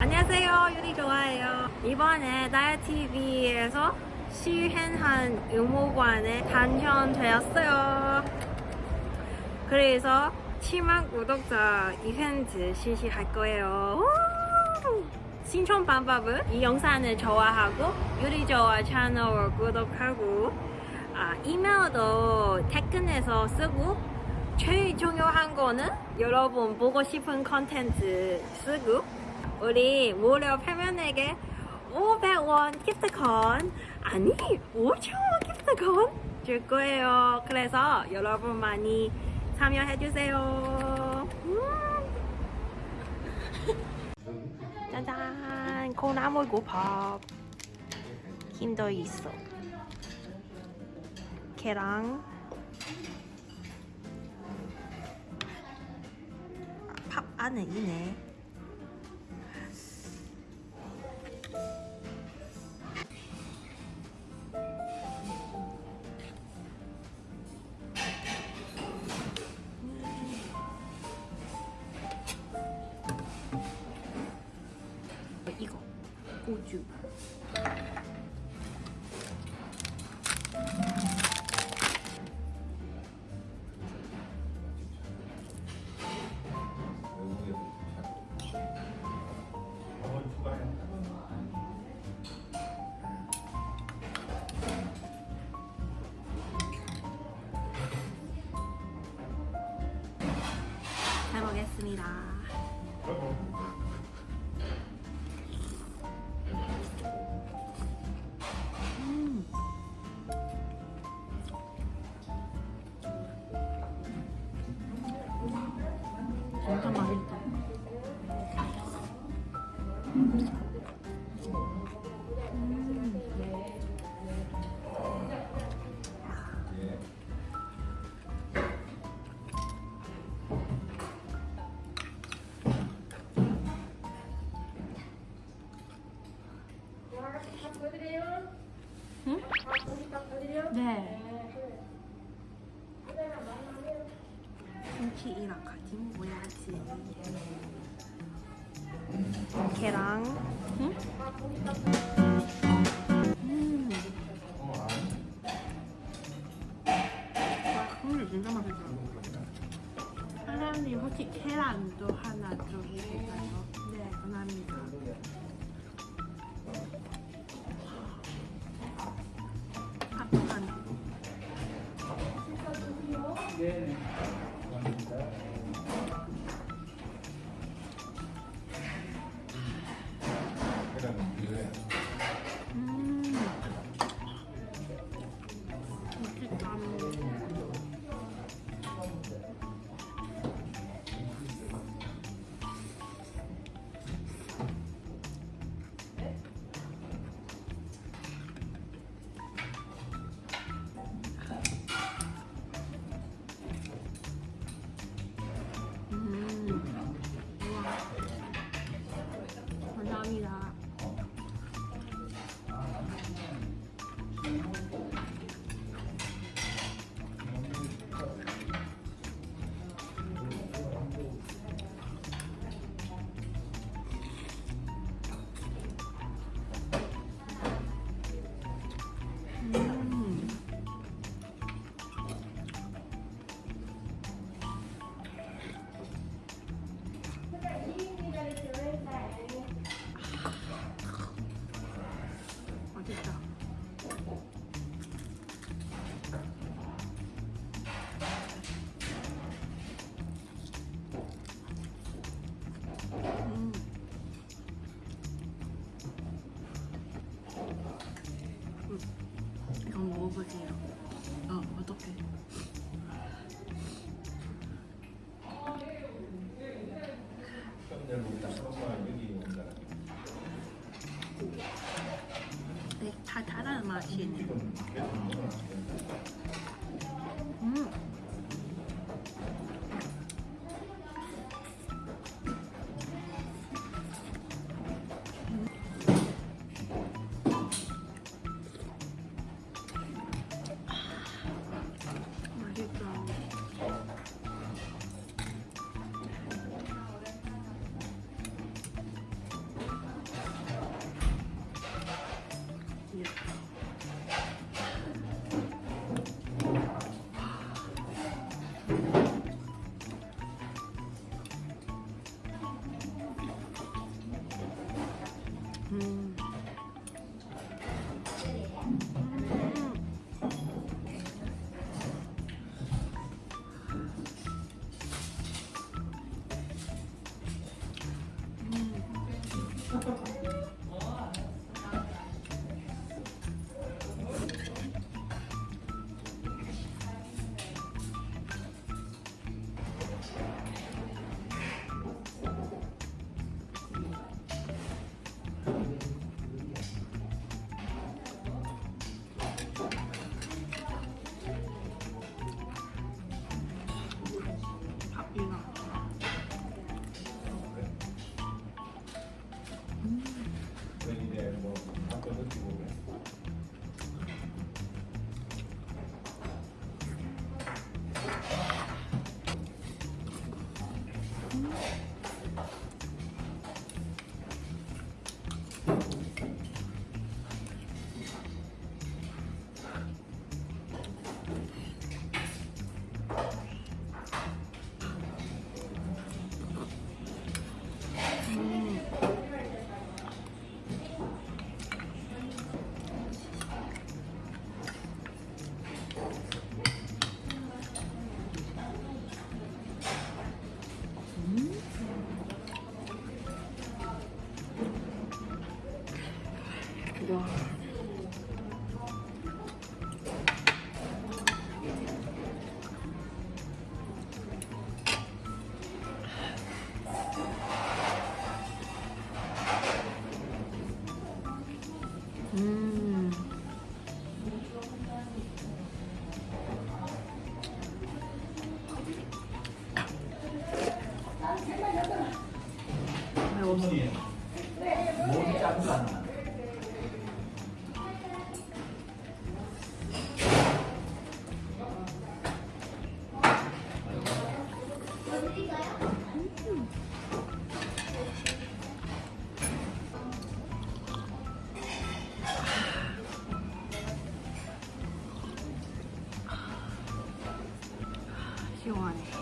안녕하세요. 요리 좋아해요. 이번에 다이어TV에서 실행한 의무관에 당첨되었어요. 그래서 7만 구독자 이벤트 실시할 거예요. 우! 신청 방법은 이 영상을 좋아하고 요리 좋아 채널 구독하고 아, 이메일도 태근에서 쓰고 제일 중요한 거는 여러분 보고 싶은 컨텐츠 쓰고 우리 무료 패면에게 500원 기프트콘. 아니 5천원 기프트콘 줄 거예요. 그래서 여러분 많이 참여해 주세요. 음. 짜잔. 콩나물 국밥. 김도 있어. 계랑 밥 안에 있네 고 응? 네. 김치이랑 같이 먹어야지. 계랑. 응? 음. 먹어보세요. 어, 어떡해. 네, 달달한 맛이 있네. 음. you want it.